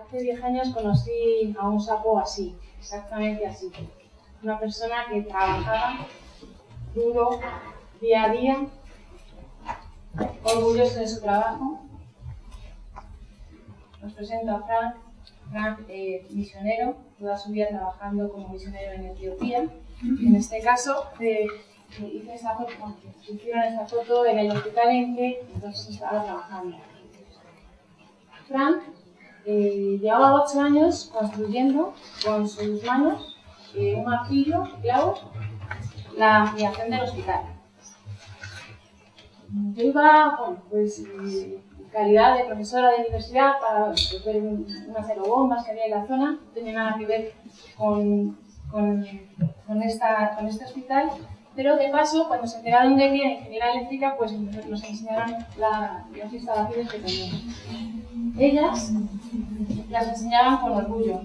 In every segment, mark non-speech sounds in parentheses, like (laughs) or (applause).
Hace 10 años conocí a un sapo así, exactamente así. Una persona que trabajaba duro, día a día, orgulloso de su trabajo. Os presento a Frank, Frank eh, misionero, toda su vida trabajando como misionero en Etiopía. En este caso, eh, hice esta foto, hicieron esta foto en el hospital en que entonces estaba trabajando. Frank eh, llevaba ocho años construyendo con sus manos eh, un martillo, clavos, la ampliación del hospital. Yo iba, bueno, pues, en calidad de profesora de universidad para ver unas aerobombas que había en la zona, no tenía nada que ver con, con, con, esta, con este hospital, pero de paso, cuando se enteraron de que era ingeniera eléctrica, pues nos enseñaron la, las instalaciones que tenían. Ellas las enseñaban con orgullo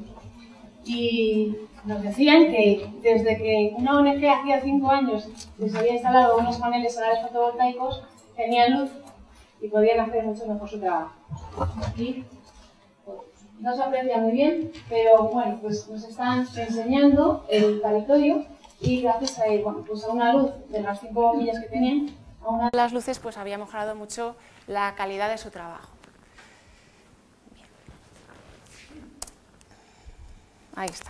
y nos decían que desde que una ONG hacía cinco años les había instalado unos paneles solares fotovoltaicos, tenían luz y podían hacer mucho mejor su trabajo. Pues, no se aprecia muy bien, pero bueno, pues nos están enseñando el territorio y gracias a, bueno, pues a una luz de las cinco bombillas que tenían, a una de las luces pues había mejorado mucho la calidad de su trabajo. Ahí está.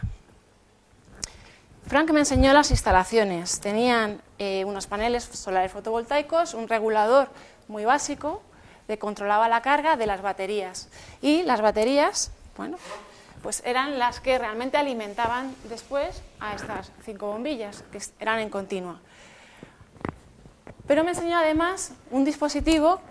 Frank me enseñó las instalaciones. Tenían eh, unos paneles solares fotovoltaicos, un regulador muy básico que controlaba la carga de las baterías. Y las baterías, bueno, pues eran las que realmente alimentaban después a estas cinco bombillas, que eran en continua. Pero me enseñó además un dispositivo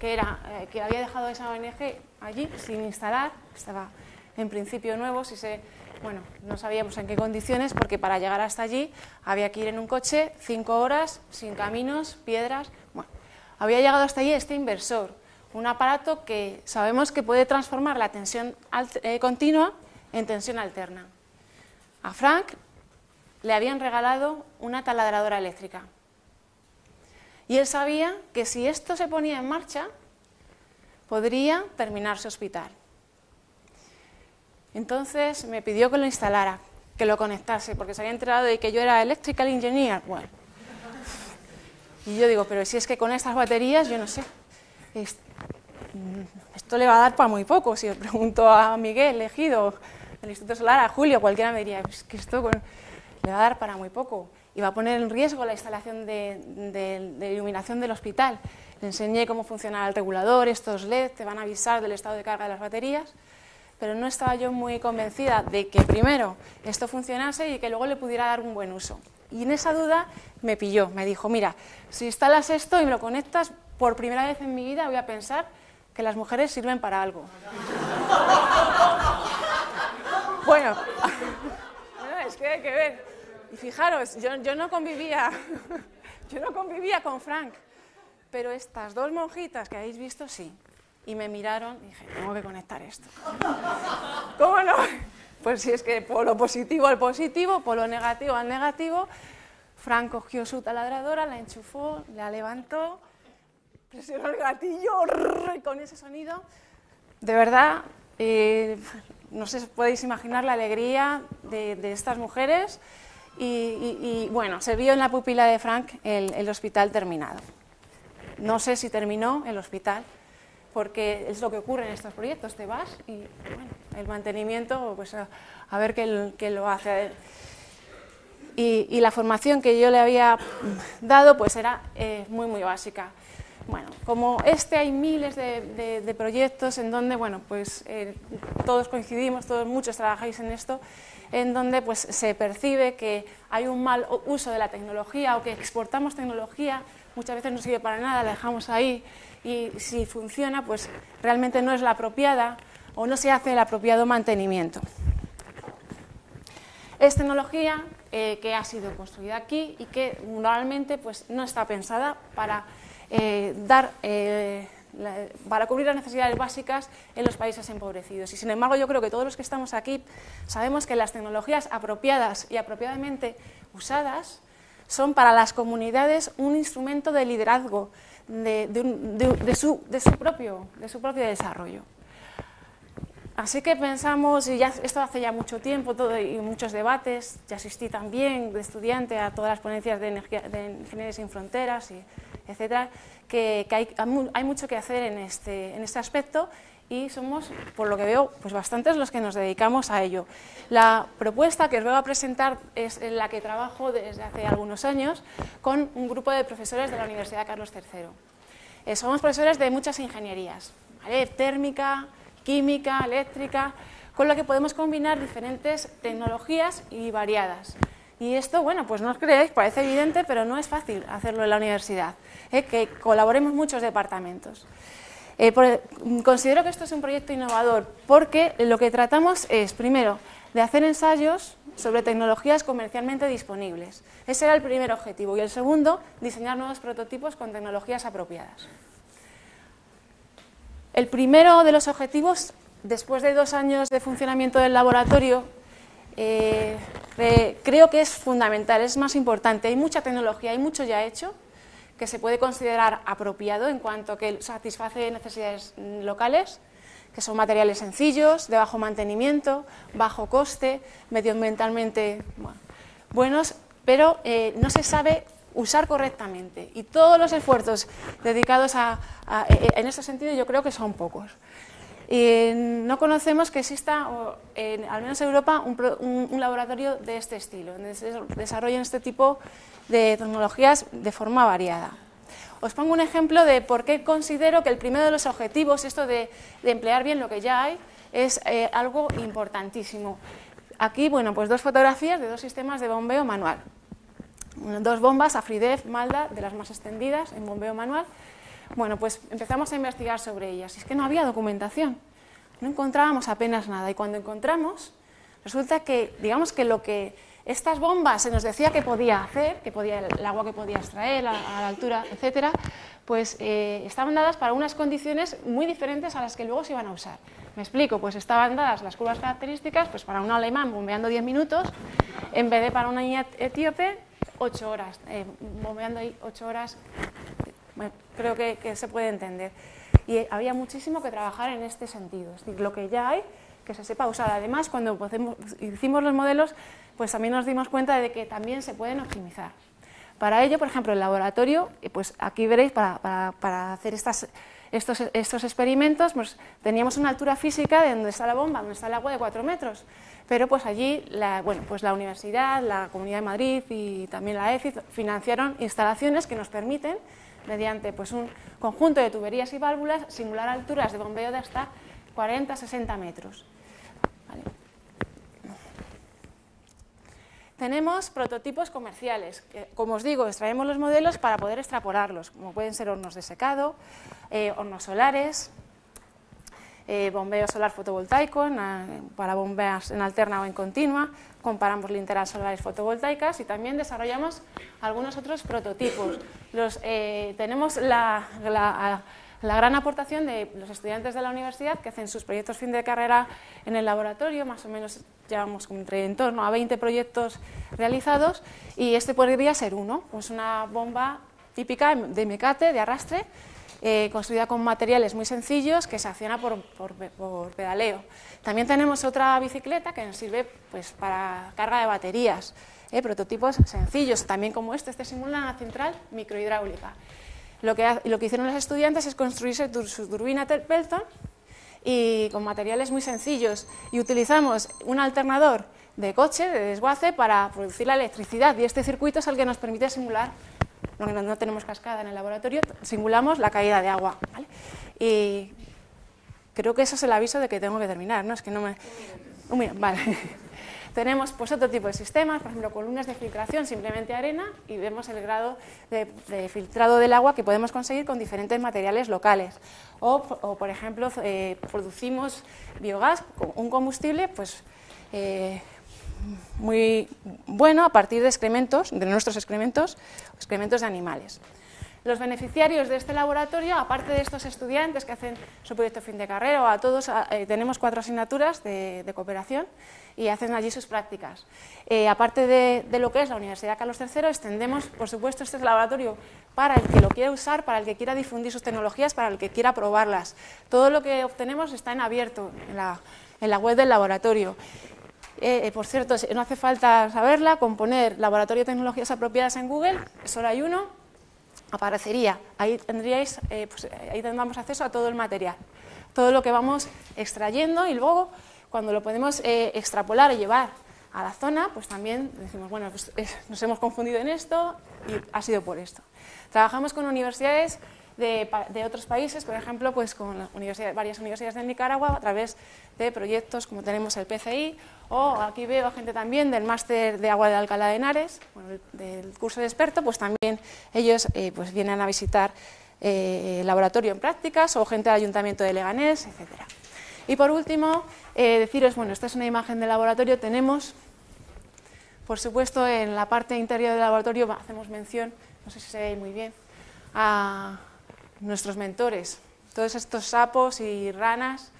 que, era, eh, que había dejado esa ONG allí sin instalar, estaba en principio nuevo, si se, bueno, no sabíamos en qué condiciones, porque para llegar hasta allí había que ir en un coche cinco horas, sin caminos, piedras. Bueno, había llegado hasta allí este inversor, un aparato que sabemos que puede transformar la tensión eh, continua en tensión alterna. A Frank le habían regalado una taladradora eléctrica. Y él sabía que si esto se ponía en marcha, podría terminar su hospital. Entonces me pidió que lo instalara, que lo conectase, porque se había enterado de que yo era electrical engineer. Bueno. Y yo digo, pero si es que con estas baterías, yo no sé, esto le va a dar para muy poco. Si le pregunto a Miguel, elegido del Instituto Solar, a Julio, cualquiera me diría, es que esto le va a dar para muy poco. Y va a poner en riesgo la instalación de, iluminación del hospital. Le enseñé cómo funcionaba el regulador, estos LED te van a avisar del estado de carga de las baterías pero no estaba yo muy convencida de que primero esto funcionase y que luego le pudiera dar un buen uso. Y en esa duda me pilló, me dijo, mira, si instalas esto y me lo conectas, por primera vez en mi vida voy a pensar que las mujeres sirven para algo. (laughs) bueno, (laughs) es que hay que ver. Y fijaros, yo, yo no convivía, (laughs) yo no convivía con Frank, pero estas dos monjitas que habéis visto, sí y me miraron y dije, tengo que conectar esto. (laughs) ¿Cómo no? Pues si es que por lo positivo al positivo, por lo negativo al negativo, Frank cogió su taladradora, la enchufó, la levantó, presionó el gatillo con ese sonido, de verdad, eh, no sé si podéis imaginar la alegría de, estas mujeres y, bueno, se vio en la pupila de Frank el hospital terminado. No sé si terminó el hospital, porque es lo que ocurre en estos proyectos, te vas y bueno, el mantenimiento, pues a, ver qué, lo hace. Y, y, la formación que yo le había dado pues era eh, muy, muy básica. Bueno, como este hay miles de, proyectos en donde, bueno, pues eh, todos coincidimos, todos muchos trabajáis en esto, en donde pues se percibe que hay un mal uso de la tecnología o que exportamos tecnología, muchas veces no sirve para nada, la dejamos ahí y si funciona, pues realmente no es la apropiada o no se hace el apropiado mantenimiento. Es tecnología eh, que ha sido construida aquí y que normalmente pues, no está pensada para, eh, dar, eh, para cubrir las necesidades básicas en los países empobrecidos. Y sin embargo yo creo que todos los que estamos aquí sabemos que las tecnologías apropiadas y apropiadamente usadas son para las comunidades un instrumento de liderazgo, de, su, propio, de su propio desarrollo. Así que pensamos, y esto hace ya mucho tiempo todo, y muchos debates, ya asistí también de estudiante a todas las ponencias de, energía, de Ingeniería sin Fronteras, y etcétera, que, hay, mucho que hacer en este, en este aspecto y somos, por lo que veo, pues bastantes los que nos dedicamos a ello. La propuesta que os voy a presentar es en la que trabajo desde hace algunos años con un grupo de profesores de la Universidad Carlos III. Eh, somos profesores de muchas ingenierías, térmica, química, eléctrica, con lo que podemos combinar diferentes tecnologías y variadas. Y esto, bueno, pues no os creéis, parece evidente, pero no es fácil hacerlo en la universidad, ¿eh? que colaboremos muchos departamentos. Eh, considero que esto es un proyecto innovador porque lo que tratamos es, primero, de hacer ensayos sobre tecnologías comercialmente disponibles. Ese era el primer objetivo. Y el segundo, diseñar nuevos prototipos con tecnologías apropiadas. El primero de los objetivos, después de dos años de funcionamiento del laboratorio, eh, creo que es fundamental, es más importante. Hay mucha tecnología, hay mucho ya hecho, que se puede considerar apropiado en cuanto que satisface necesidades locales, que son materiales sencillos, de bajo mantenimiento, bajo coste, medioambientalmente buenos, pero eh, no se sabe usar correctamente. Y todos los esfuerzos dedicados a, e, e, en ese sentido yo creo que son pocos. Y no conocemos que exista, en, al menos en Europa, un, un, laboratorio de este estilo, donde se desarrollen este tipo de tecnologías de forma variada. Os pongo un ejemplo de por qué considero que el primero de los objetivos, esto de, emplear bien lo que ya hay, es eh, algo importantísimo. Aquí, bueno, pues dos fotografías de dos sistemas de bombeo manual. Dos bombas, Afridef, Malda, de las más extendidas en bombeo manual. Bueno, pues empezamos a investigar sobre ellas. Y es que no había documentación, no encontrábamos apenas nada. Y cuando encontramos, resulta que, digamos que lo que estas bombas se nos decía que podía hacer, que podía, el agua que podía extraer a, la altura, etcétera, pues eh, estaban dadas para unas condiciones muy diferentes a las que luego se iban a usar. Me explico, pues estaban dadas las curvas características pues para un alemán bombeando 10 minutos, en vez de para una niña etíope 8 horas, eh, bombeando ahí 8 horas, creo que, que se puede entender. Y había muchísimo que trabajar en este sentido, es decir, lo que ya hay, que se sepa usar. Además, cuando hicimos los modelos, pues también nos dimos cuenta de que también se pueden optimizar. Para ello, por ejemplo, el laboratorio, pues aquí veréis, para, hacer estos, experimentos, pues teníamos una altura física de donde está la bomba, donde está el agua de 4 metros, pero pues allí la, bueno, pues la Universidad, la Comunidad de Madrid y también la EFI financiaron instalaciones que nos permiten, mediante pues, un conjunto de tuberías y válvulas, simular alturas de bombeo de hasta 40-60 metros. Tenemos prototipos comerciales, como os digo, extraemos los modelos para poder extrapolarlos, como pueden ser hornos de secado, eh, hornos solares, eh, bombeo solar fotovoltaico para bombeas en alterna o en continua, comparamos linternas solares fotovoltaicas y también desarrollamos algunos otros prototipos. Los, eh, tenemos la gran aportación de los estudiantes de la universidad que hacen sus proyectos fin de carrera en el laboratorio, más o menos llevamos entre en torno a 20 proyectos realizados y este podría ser uno, pues una bomba típica de mecate, de arrastre, eh, construida con materiales muy sencillos que se acciona por, pedaleo. También tenemos otra bicicleta que nos sirve pues, para carga de baterías, eh, prototipos sencillos, también como este, este simula una central microhidráulica. Lo que, lo que hicieron los estudiantes es construirse su turbina Pelton y con materiales muy sencillos y utilizamos un alternador de coche, de desguace, para producir la electricidad y este circuito es el que nos permite simular, no, no tenemos cascada en el laboratorio, simulamos la caída de agua. Y creo que eso es el aviso de que tengo que terminar, ¿no? Es que no me... vale. Tenemos pues, otro tipo de sistemas, por ejemplo, columnas de filtración, simplemente arena, y vemos el grado de, filtrado del agua que podemos conseguir con diferentes materiales locales. O, por ejemplo, eh, producimos biogás, un combustible pues, eh, muy bueno a partir de excrementos, de nuestros excrementos, excrementos de animales. Los beneficiarios de este laboratorio, aparte de estos estudiantes que hacen su proyecto fin de carrera, a todos eh, tenemos cuatro asignaturas de, cooperación y hacen allí sus prácticas. Eh, aparte de, lo que es la Universidad Carlos III, extendemos, por supuesto, este laboratorio para el que lo quiera usar, para el que quiera difundir sus tecnologías, para el que quiera probarlas. Todo lo que obtenemos está en abierto en la, web del laboratorio. Eh, por cierto, no hace falta saberla, con poner Laboratorio de Tecnologías Apropiadas en Google, solo hay uno, aparecería. Ahí tendríais, eh, pues, ahí tendríamos acceso a todo el material, todo lo que vamos extrayendo y luego cuando lo podemos eh, extrapolar y llevar a la zona, pues también decimos, bueno, pues, nos hemos confundido en esto y ha sido por esto. Trabajamos con universidades de, otros países, por ejemplo, pues con varias universidades de Nicaragua a través de proyectos como tenemos el PCI o aquí veo gente también del máster de agua de Alcalá de Henares, del curso de experto, pues también ellos eh, pues vienen a visitar eh, laboratorio en prácticas o gente del Ayuntamiento de Leganés, etc. Y por último, eh, deciros, bueno, esta es una imagen del laboratorio, tenemos, por supuesto, en la parte interior del laboratorio hacemos mención, no sé si se ve muy bien, a nuestros mentores, todos estos sapos y ranas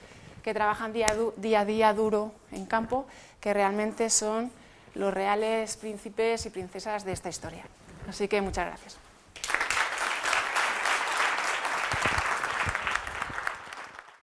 que trabajan día, a día duro en campo, que realmente son los reales príncipes y princesas de esta historia. Así que muchas gracias.